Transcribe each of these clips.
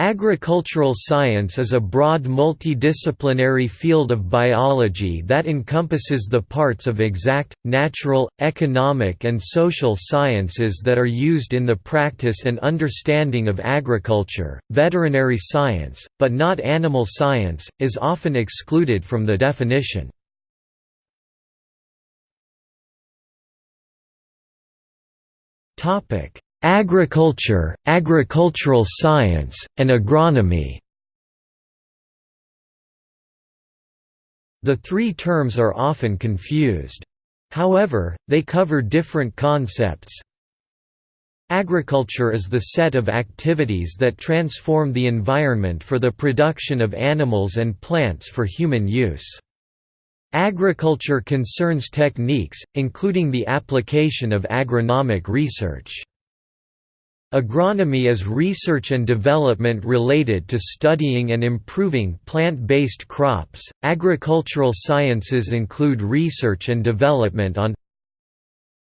Agricultural science is a broad multidisciplinary field of biology that encompasses the parts of exact, natural, economic and social sciences that are used in the practice and understanding of agriculture. Veterinary science, but not animal science, is often excluded from the definition. Topic: Agriculture, agricultural science, and agronomy The three terms are often confused. However, they cover different concepts. Agriculture is the set of activities that transform the environment for the production of animals and plants for human use. Agriculture concerns techniques, including the application of agronomic research. Agronomy is research and development related to studying and improving plant-based crops. Agricultural sciences include research and development on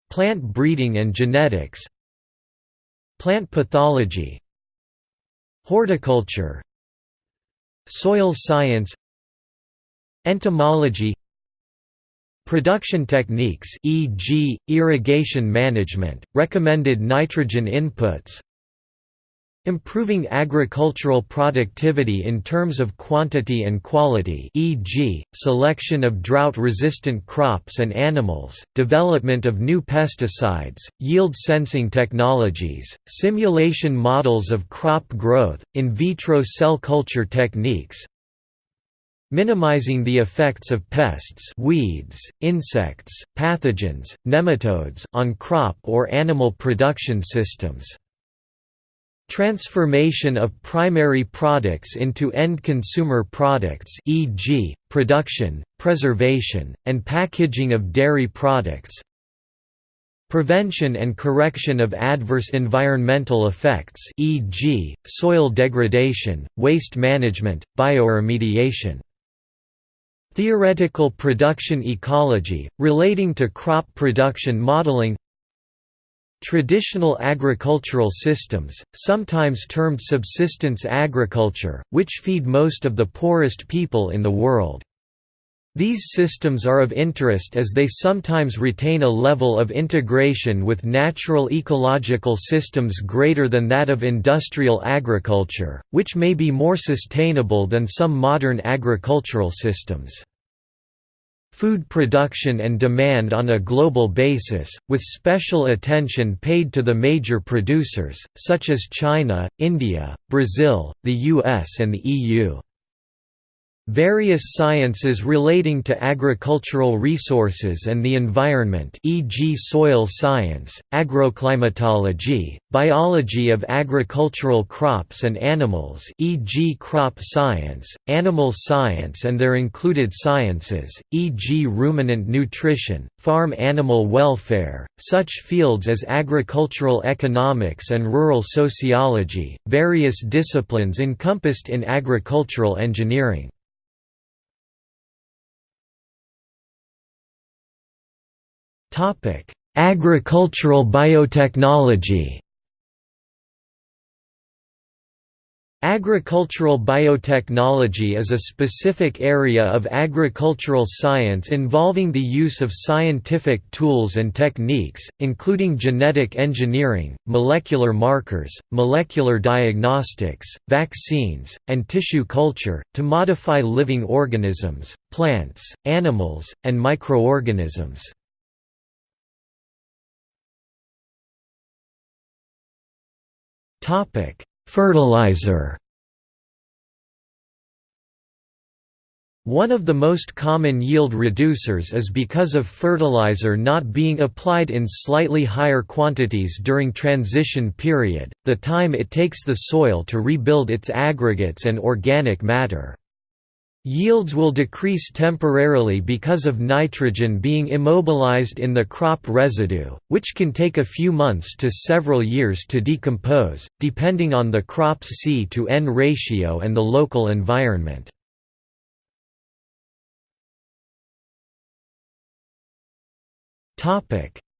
plant breeding and genetics, plant pathology, horticulture, soil science, entomology, Production techniques e.g., irrigation management, recommended nitrogen inputs Improving agricultural productivity in terms of quantity and quality e.g., selection of drought-resistant crops and animals, development of new pesticides, yield sensing technologies, simulation models of crop growth, in vitro cell culture techniques, minimizing the effects of pests weeds, insects, pathogens, nematodes on crop or animal production systems. Transformation of primary products into end consumer products e.g., production, preservation, and packaging of dairy products Prevention and correction of adverse environmental effects e.g., soil degradation, waste management, bioremediation Theoretical production ecology, relating to crop production modeling Traditional agricultural systems, sometimes termed subsistence agriculture, which feed most of the poorest people in the world. These systems are of interest as they sometimes retain a level of integration with natural ecological systems greater than that of industrial agriculture, which may be more sustainable than some modern agricultural systems food production and demand on a global basis, with special attention paid to the major producers, such as China, India, Brazil, the US and the EU. Various sciences relating to agricultural resources and the environment e.g. soil science, agroclimatology, biology of agricultural crops and animals e.g. crop science, animal science and their included sciences, e.g. ruminant nutrition, farm animal welfare, such fields as agricultural economics and rural sociology, various disciplines encompassed in agricultural engineering. Agricultural biotechnology Agricultural biotechnology is a specific area of agricultural science involving the use of scientific tools and techniques, including genetic engineering, molecular markers, molecular diagnostics, vaccines, and tissue culture, to modify living organisms, plants, animals, and microorganisms. Fertilizer. One of the most common yield reducers is because of fertilizer not being applied in slightly higher quantities during transition period, the time it takes the soil to rebuild its aggregates and organic matter. Yields will decrease temporarily because of nitrogen being immobilized in the crop residue, which can take a few months to several years to decompose, depending on the crop's C to N ratio and the local environment.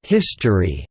History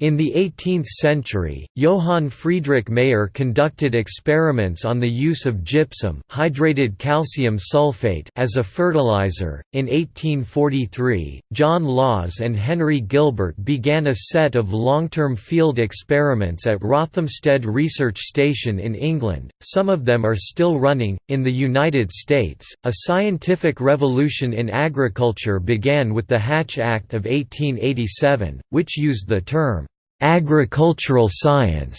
In the 18th century, Johann Friedrich Mayer conducted experiments on the use of gypsum, hydrated calcium sulfate, as a fertilizer. In 1843, John Lawes and Henry Gilbert began a set of long-term field experiments at Rothamsted Research Station in England. Some of them are still running. In the United States, a scientific revolution in agriculture began with the Hatch Act of 1887, which used the term agricultural science.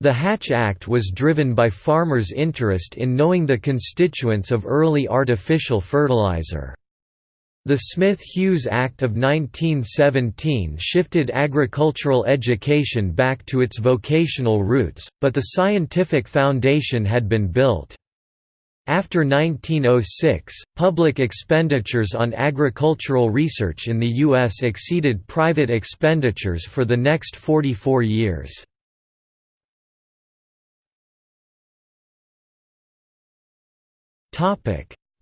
The Hatch Act was driven by farmers' interest in knowing the constituents of early artificial fertilizer. The Smith-Hughes Act of 1917 shifted agricultural education back to its vocational roots, but the scientific foundation had been built. After 1906, public expenditures on agricultural research in the U.S. exceeded private expenditures for the next 44 years.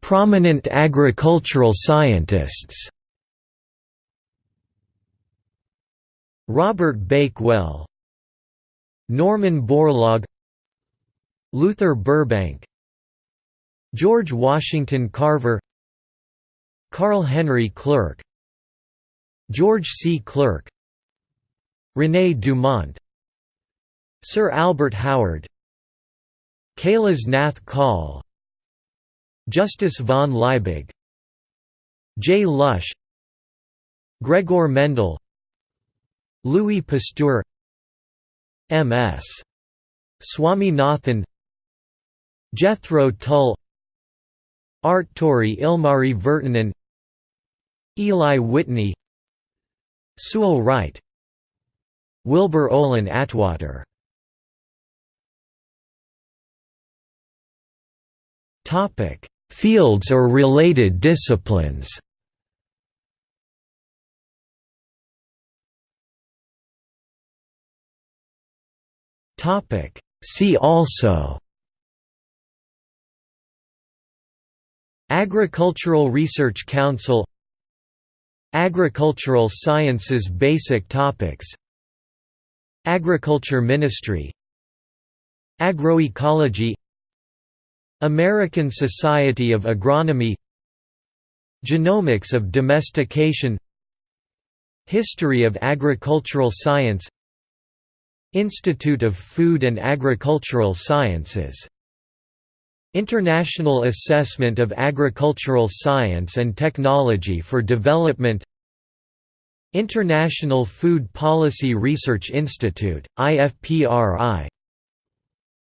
Prominent agricultural scientists Robert Bakewell Norman Borlaug Luther Burbank George Washington Carver Carl Henry Clerk George C. Clerk René Dumont Sir Albert Howard Kailas Nath Kaul Justus von Liebig J. Lush Gregor Mendel Louis Pasteur M.S. Swaminathan Jethro Tull Artturi Ilmari Virtanen Eli Whitney Sewall Wright Wilbur Olin Atwater. Fields or related disciplines. See also Agricultural Research Council Agricultural Sciences Basic Topics Agriculture Ministry Agroecology American Society of Agronomy Genomics of Domestication History of Agricultural Science Institute of Food and Agricultural Sciences International Assessment of Agricultural Science and Technology for Development International Food Policy Research Institute, IFPRI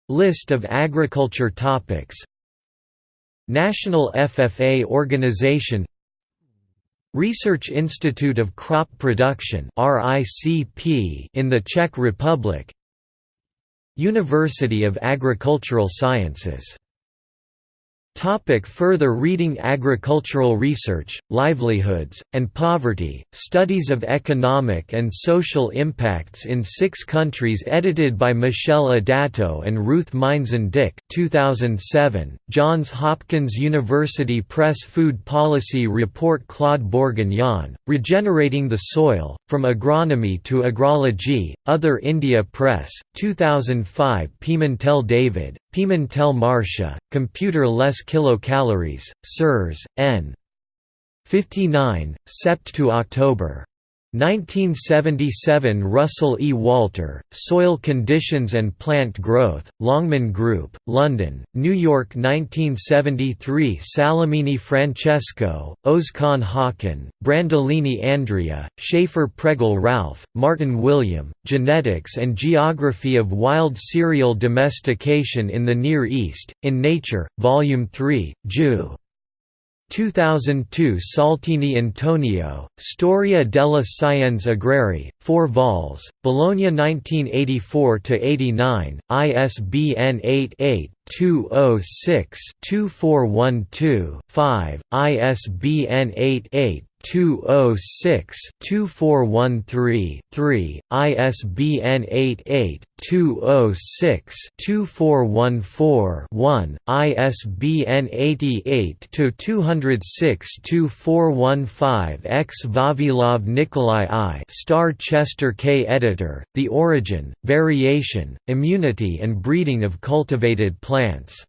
List of agriculture topics National FFA Organization Research Institute of Crop Production in the Czech Republic University of Agricultural Sciences Topic further reading Agricultural research, livelihoods, and poverty, studies of economic and social impacts in six countries edited by Michelle Adato and Ruth Meinzen-Dick 2007, Johns Hopkins University Press Food Policy Report Claude Bourguignon, Regenerating the Soil, From Agronomy to Agrology, Other India Press, 2005 Pimentel David, Pimentel Marcia, Computer Less Kilocalories, Sirs, N. 59, Sept to October. 1977 Russell E. Walter, Soil Conditions and Plant Growth, Longman Group, London, New York 1973 Salamini Francesco, Ozkan Hakan, Brandolini Andrea, Schaefer Pregel Ralph, Martin William, Genetics and Geography of Wild Cereal Domestication in the Near East, in Nature, Volume 3, Ju. 2002 Saltini Antonio, Storia della Scienza Agrarie, 4 vols, Bologna 1984–89, ISBN 88-206-2412-5, ISBN 88 206-2413-3, ISBN 88-206-2414-1, ISBN 88-206-2415-X Vavilov Nikolai I Starr Chester K. Editor, The Origin, Variation, Immunity and Breeding of Cultivated Plants.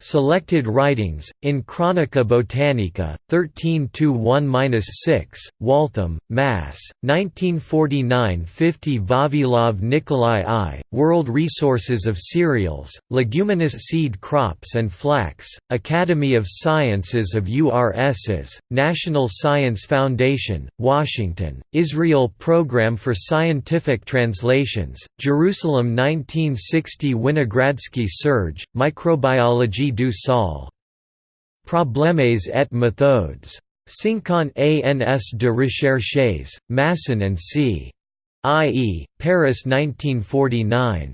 Selected writings, in Chronica Botanica, 13–1–6, Waltham, Mass., 1949–50 Vavilov Nikolai I, World Resources of Cereals, Leguminous Seed Crops and Flax, Academy of Sciences of URSS, National Science Foundation, Washington, Israel Program for Scientific Translations, Jerusalem 1960 Winogradsky Serge, Du sol. Problèmes et méthodes. 50 ans de recherches, Masson and C. I.E., Paris 1949.